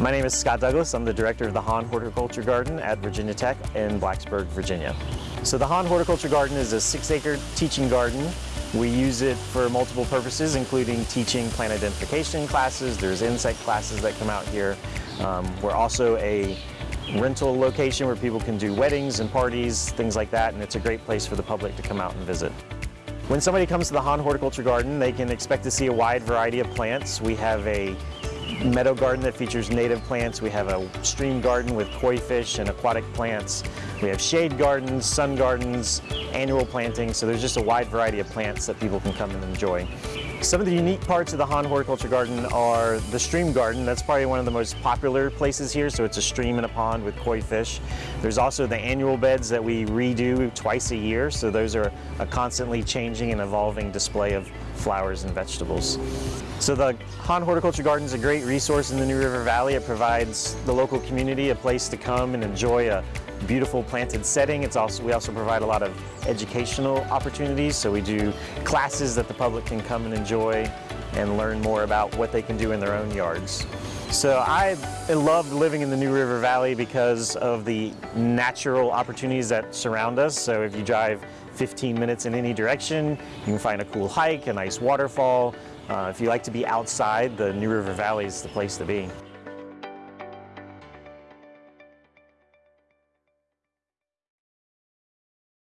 My name is Scott Douglas. I'm the director of the Hahn Horticulture Garden at Virginia Tech in Blacksburg, Virginia. So the Hahn Horticulture Garden is a six-acre teaching garden. We use it for multiple purposes, including teaching plant identification classes. There's insect classes that come out here. Um, we're also a rental location where people can do weddings and parties, things like that, and it's a great place for the public to come out and visit. When somebody comes to the Hahn Horticulture Garden, they can expect to see a wide variety of plants. We have a meadow garden that features native plants. We have a stream garden with koi fish and aquatic plants. We have shade gardens, sun gardens, annual planting, so there's just a wide variety of plants that people can come and enjoy. Some of the unique parts of the Hahn Horticulture Garden are the stream garden. That's probably one of the most popular places here. So it's a stream and a pond with koi fish. There's also the annual beds that we redo twice a year. So those are a constantly changing and evolving display of flowers and vegetables. So the Hahn Horticulture Garden is a great resource in the New River Valley. It provides the local community a place to come and enjoy a beautiful planted setting. It's also, we also provide a lot of educational opportunities. So we do classes that the public can come and enjoy and learn more about what they can do in their own yards. So I loved living in the New River Valley because of the natural opportunities that surround us. So if you drive 15 minutes in any direction, you can find a cool hike, a nice waterfall. Uh, if you like to be outside, the New River Valley is the place to be.